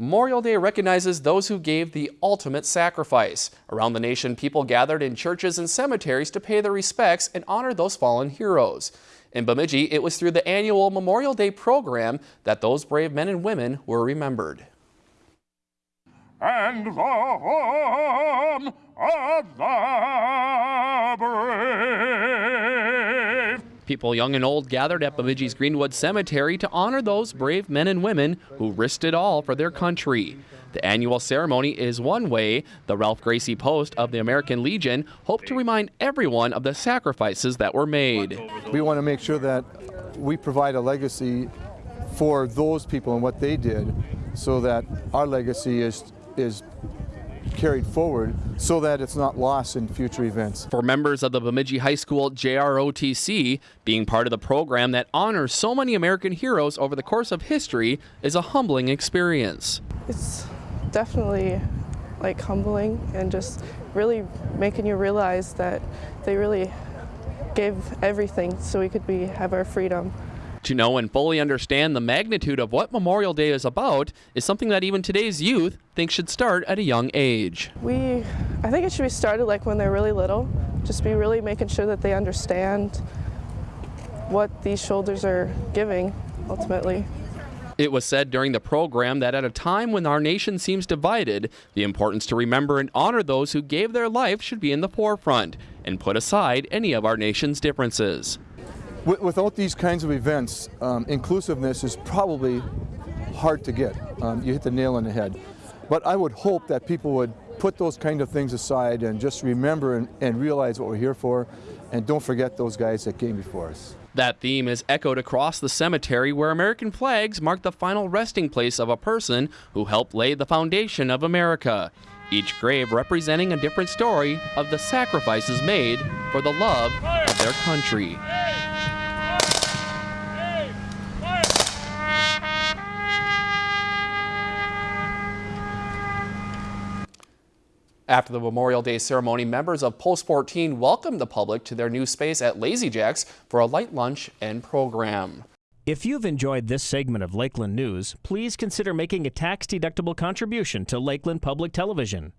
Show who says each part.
Speaker 1: Memorial Day recognizes those who gave the ultimate sacrifice. Around the nation, people gathered in churches and cemeteries to pay their respects and honor those fallen heroes. In Bemidji, it was through the annual Memorial Day program that those brave men and women were remembered.
Speaker 2: And the home of the
Speaker 1: People young and old gathered at Bemidji's Greenwood Cemetery to honor those brave men and women who risked it all for their country. The annual ceremony is one way. The Ralph Gracie Post of the American Legion hoped to remind everyone of the sacrifices that were made.
Speaker 3: We want to make sure that we provide a legacy for those people and what they did so that our legacy is, is carried forward so that it's not lost in future events.
Speaker 1: For members of the Bemidji High School JROTC, being part of the program that honors so many American heroes over the course of history is a humbling experience.
Speaker 4: It's definitely like humbling and just really making you realize that they really gave everything so we could be have our freedom.
Speaker 1: To know and fully understand the magnitude of what Memorial Day is about is something that even today's youth think should start at a young age.
Speaker 4: We, I think it should be started like when they're really little, just be really making sure that they understand what these shoulders are giving ultimately.
Speaker 1: It was said during the program that at a time when our nation seems divided, the importance to remember and honor those who gave their life should be in the forefront and put aside any of our nation's differences.
Speaker 3: Without these kinds of events, um, inclusiveness is probably hard to get. Um, you hit the nail on the head. But I would hope that people would put those kind of things aside and just remember and, and realize what we're here for and don't forget those guys that came before us.
Speaker 1: That theme is echoed across the cemetery where American flags mark the final resting place of a person who helped lay the foundation of America. Each grave representing a different story of the sacrifices made for the love of their country. After the Memorial Day ceremony, members of Post 14 welcomed the public to their new space at Lazy Jack's for a light lunch and program.
Speaker 5: If you've enjoyed this segment of Lakeland News, please consider making a tax-deductible contribution to Lakeland Public Television.